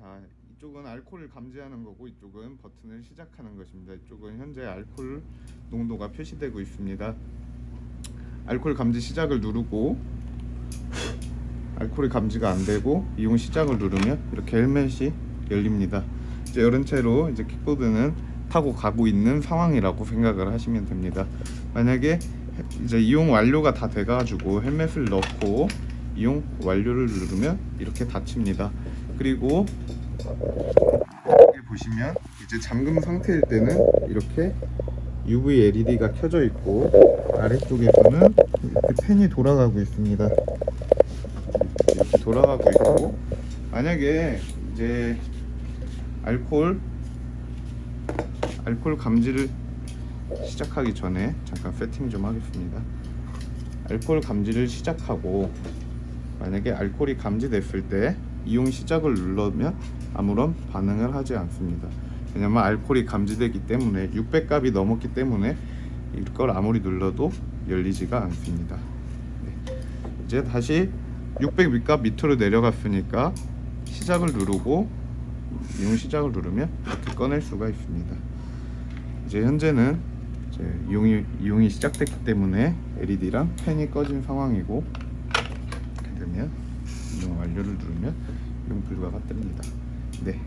자 이쪽은 알코올을 감지하는 거고 이쪽은 버튼을 시작하는 것입니다. 이쪽은 현재 알코올 농도가 표시되고 있습니다. 알코올 감지 시작을 누르고 알코올이 감지가 안 되고 이용 시작을 누르면 이렇게 헬멧이 열립니다. 이제 이런 채로 이제 킥보드는 타고 가고 있는 상황이라고 생각을 하시면 됩니다. 만약에 이제 이용 완료가 다 돼가지고 헬멧을 넣고 이용 완료를 누르면 이렇게 닫힙니다. 그리고 여기 보시면 이제 잠금 상태일 때는 이렇게 UV LED가 켜져 있고 아래쪽에서는 이렇게 펜이 돌아가고 있습니다. 이렇게 돌아가고 있고 만약에 이제 알코올 알코올 감지를 시작하기 전에 잠깐 세팅 좀 하겠습니다. 알코올 감지를 시작하고 만약에 알코올이 감지됐을 때 이용 시작을 누르면 아무런 반응을 하지 않습니다. 왜냐면 알코올이 감지되기 때문에 600값이 넘었기 때문에 이걸 아무리 눌러도 열리지가 않습니다. 네. 이제 다시 600 밑값 밑으로 내려갔으니까 시작을 누르고 이용 시작을 누르면 이렇게 꺼낼 수가 있습니다. 이제 현재는 이제 이용이 이용이 시작됐기 때문에 LED랑 펜이 꺼진 상황이고 완료를 누르면 이용 불가가 뜹니다. 네,